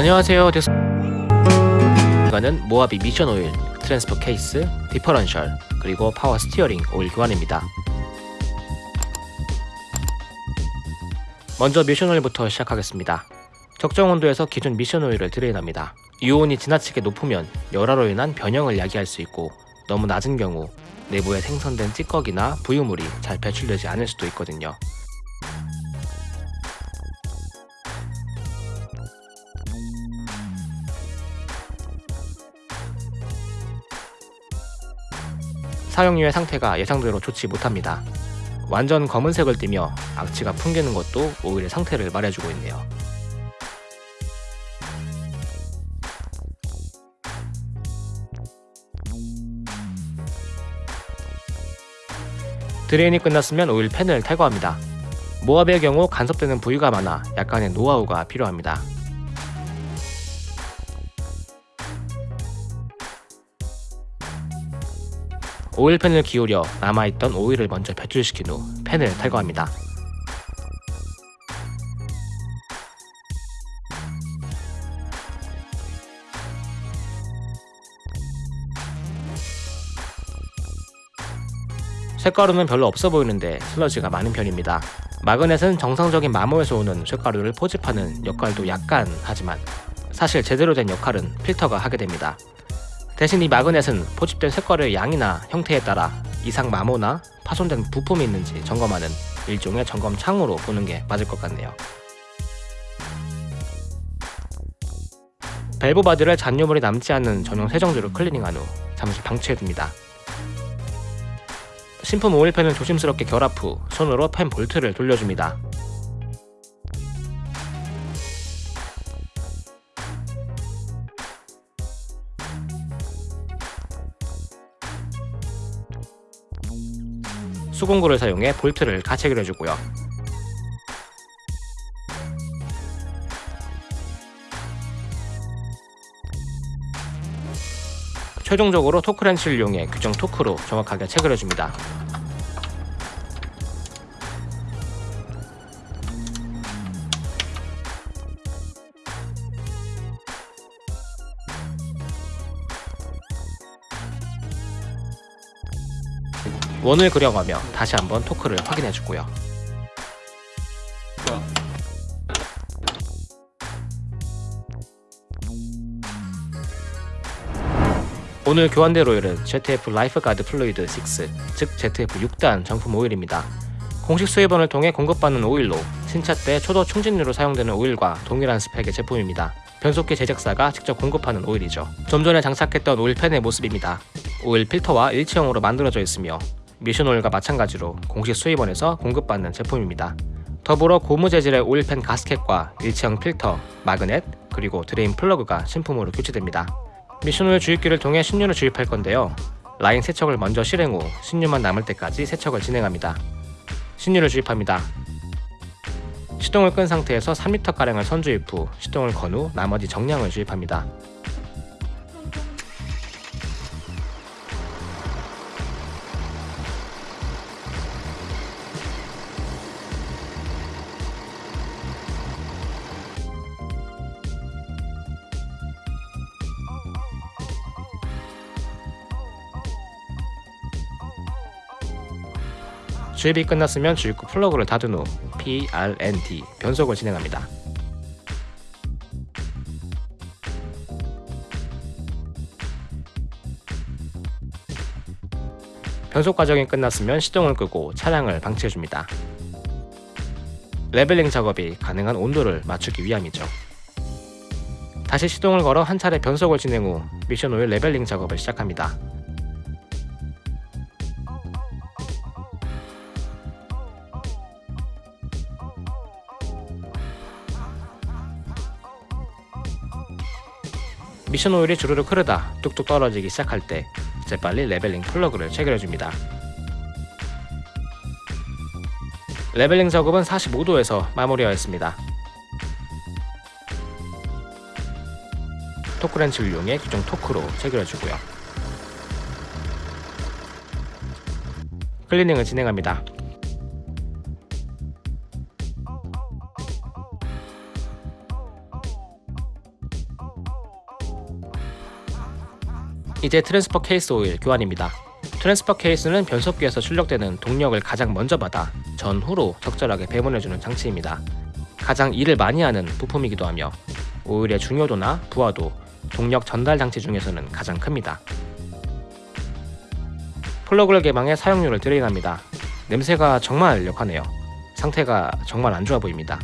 안녕하세요 데스 이거는 모하비 미션 오일, transfer case, differential, 그리고 파워 스티어링 오일 교환입니다. 먼저 미션 오일부터 시작하겠습니다. 적정 온도에서 기존 미션 오일을 drain합니다. 유온이 지나치게 높으면 열화로 인한 변형을 야기할 수 있고 너무 낮은 경우 내부에 생성된 찌꺼기나 부유물이 잘 배출되지 않을 수도 있거든요. 사용료의 상태가 예상대로 좋지 못합니다. 완전 검은색을 띠며 악취가 풍기는 것도 오일의 상태를 말해주고 있네요. 드레인이 끝났으면 오일 팬을 탈거합니다. 모압의 경우 간섭되는 부위가 많아 약간의 노하우가 필요합니다. 오일팬을 기울여 남아있던 오일을 먼저 배출시킨 후 팬을 탈거합니다. 쇳가루는 별로 없어 보이는데 슬러지가 많은 편입니다. 마그넷은 정상적인 마모에서 오는 쇳가루를 포집하는 역할도 약간 하지만 사실 제대로 된 역할은 필터가 하게 됩니다. 대신 이 magnet은 포집된 쇳가루의 양이나 형태에 따라 이상 마모나 파손된 부품이 있는지 점검하는 일종의 점검 창으로 보는 게 맞을 것 같네요. valve body를 잔여물이 남지 않는 전용 세정제로 클리닝한 후 잠시 방치해둡니다. 신품 오일팬을 조심스럽게 결합 후 손으로 팬 볼트를 돌려줍니다. 수공구를 사용해 볼트를 가체결해주고요. 최종적으로 토크렌치를 이용해 규정 토크로 정확하게 체결해줍니다. 원을 그려가며 다시 한번 토크를 확인해주고요. 오늘 교환될 오일은 ZF Lifeguard Fluid 6, 즉 ZF 6단 정품 오일입니다. 공식 수입원을 통해 공급받는 오일로 신차 때 초도 충진유로 사용되는 오일과 동일한 스펙의 제품입니다. 변속기 제작사가 직접 공급하는 오일이죠. 좀 전에 장착했던 오일팬의 모습입니다. 오일 필터와 일체형으로 만들어져 있으며 미션 오일과 마찬가지로 공식 수입원에서 공급받는 제품입니다. 더불어 고무 재질의 오일팬 gasket과 일체형 필터, 마그넷, 그리고 drain 플러그가 신품으로 교체됩니다. 미션 오일 주입기를 통해 신유를 주입할 건데요. 라인 세척을 먼저 실행 후 신유만 남을 때까지 세척을 진행합니다. 신유를 주입합니다. 시동을 끈 상태에서 3리터가량을 선주입 후 시동을 건 후 나머지 정량을 주입합니다. 주입이 끝났으면 주입구 플러그를 닫은 후 PRND 변속을 진행합니다. 변속 과정이 끝났으면 시동을 끄고 차량을 방치해줍니다. leveling 작업이 가능한 온도를 맞추기 위함이죠. 다시 시동을 걸어 한 차례 변속을 진행 후 미션 오일 leveling 작업을 시작합니다. 미션 오일이 주르륵 흐르다 뚝뚝 떨어지기 시작할 때 재빨리 leveling 플러그를 체결해줍니다. leveling 작업은 45도에서 마무리하였습니다. 토크렌치를 이용해 규정 토크로 체결해주고요. 클리닝을 진행합니다. 이제 transfer case 오일 교환입니다. transfer case는 변속기에서 출력되는 동력을 가장 먼저 받아 전후로 적절하게 배분해주는 장치입니다. 가장 일을 많이 하는 부품이기도 하며 오일의 중요도나 부하도, 동력 전달 장치 중에서는 가장 큽니다. 플러그를 개방해 사용유를 drain합니다. 냄새가 정말 역하네요. 상태가 정말 안 좋아 보입니다.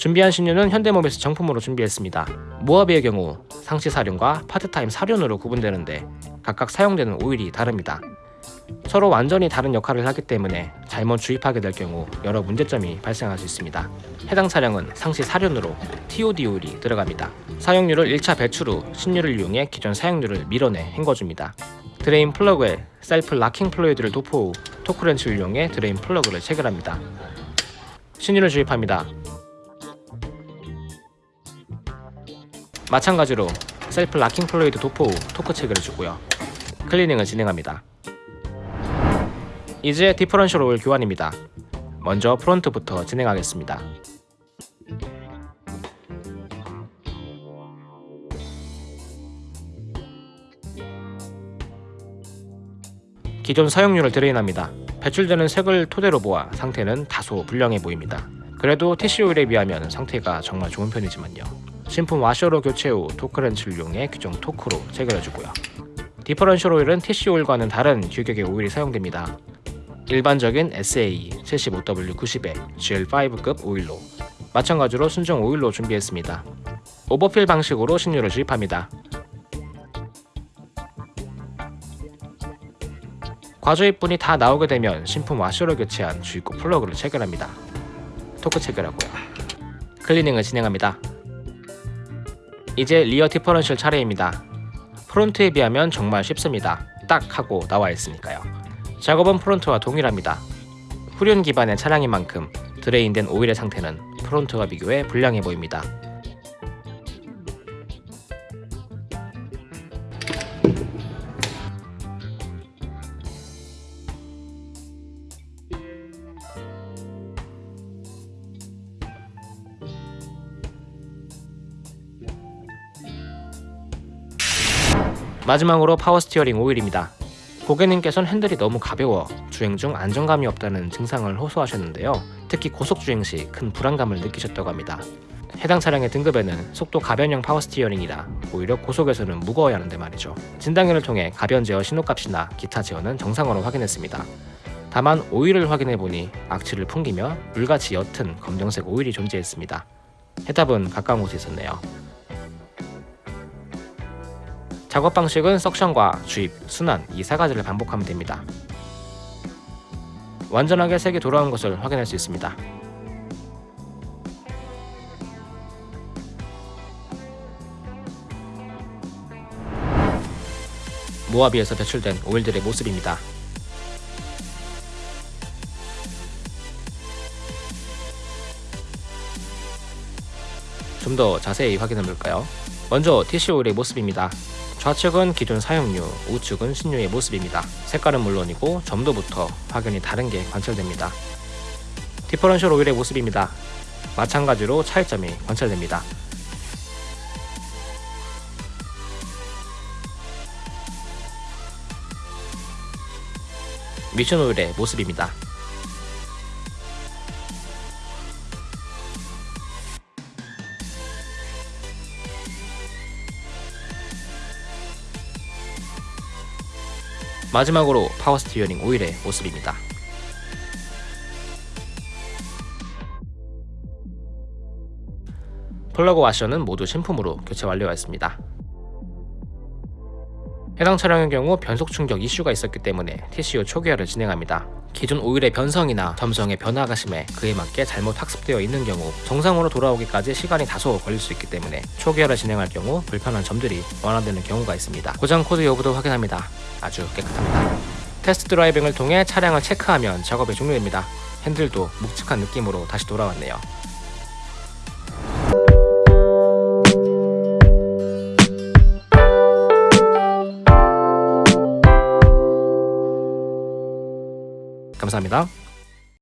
준비한 신유는 현대모비스 정품으로 준비했습니다. 모하비의 경우 상시 사륜과 파트타임 사륜으로 구분되는데 각각 사용되는 오일이 다릅니다. 서로 완전히 다른 역할을 하기 때문에 잘못 주입하게 될 경우 여러 문제점이 발생할 수 있습니다. 해당 차량은 상시 사륜으로 TOD 오일이 들어갑니다. 사용유를 1차 배출 후 신유를 이용해 기존 사용유를 밀어내 헹궈줍니다. drain 플러그에 self locking fluid를 도포 후 토크렌치를 이용해 drain 플러그를 체결합니다. 신유를 주입합니다. 마찬가지로 self locking fluid 도포 후 토크 체결해 주고요. 클리닝을 진행합니다. 이제 differential 오일 교환입니다. 먼저 front부터 진행하겠습니다. 기존 사용유를 drain합니다. 배출되는 색을 토대로 보아 상태는 다소 불량해 보입니다. 그래도 TC 오일에 비하면 상태가 정말 좋은 편이지만요. 신품 와셔로 교체 후 토크렌치를 이용해 규정 토크로 체결해주고요. differential 오일은 TC 오일과는 다른 규격의 오일이 사용됩니다. 일반적인 SAE 75W90의 GL5급 오일로 마찬가지로 순정 오일로 준비했습니다. overfill 방식으로 신유를 주입합니다. 과주입분이 다 나오게 되면 신품 와셔로 교체한 주입구 플러그를 체결합니다. 토크 체결하고요. 클리닝을 진행합니다. 이제 rear differential 차례입니다. front에 비하면 정말 쉽습니다. 딱 하고 나와 있으니까요. 작업은 front와 동일합니다. 후륜 기반의 차량인 만큼 drain된 오일의 상태는 front와 비교해 불량해 보입니다. 마지막으로 power steering 오일입니다. 고객님께서는 핸들이 너무 가벼워 주행 중 안정감이 없다는 증상을 호소하셨는데요. 특히 고속주행 시 큰 불안감을 느끼셨다고 합니다. 해당 차량의 등급에는 속도 가변형 power steering이라 오히려 고속에서는 무거워야 하는데 말이죠. 진단기를 통해 가변 제어 신호값이나 기타 제어는 정상으로 확인했습니다. 다만 오일을 확인해보니 악취를 풍기며 물같이 옅은 검정색 오일이 존재했습니다. 해답은 가까운 곳에 있었네요. 작업 방식은 석션과 주입, 순환 이세 가지를 반복하면 됩니다. 완전하게 색이 돌아온 것을 확인할 수 있습니다. 모하비에서 배출된 오일들의 모습입니다. 좀 더 자세히 확인해 볼까요? 먼저 TC 오일의 모습입니다. 좌측은 기존 사용류, 우측은 신유의 모습입니다. 색깔은 물론이고 점도부터 확연히 다른 게 관찰됩니다. 디퍼런셜 오일의 모습입니다. 마찬가지로 차이점이 관찰됩니다. 미션 오일의 모습입니다. 마지막으로 power steering 오일의 모습입니다. 플러그 와셔는 모두 신품으로 교체 완료하였습니다. 해당 차량의 경우 변속 충격 이슈가 있었기 때문에 TCU 초기화를 진행합니다. 기존 오일의 변성이나 점성의 변화가 심해 그에 맞게 잘못 학습되어 있는 경우 정상으로 돌아오기까지 시간이 다소 걸릴 수 있기 때문에 초기화를 진행할 경우 불편한 점들이 완화되는 경우가 있습니다. 고장 코드 여부도 확인합니다. 아주 깨끗합니다. 테스트 드라이빙을 통해 차량을 체크하면 작업이 종료됩니다. 핸들도 묵직한 느낌으로 다시 돌아왔네요. 감사합니다.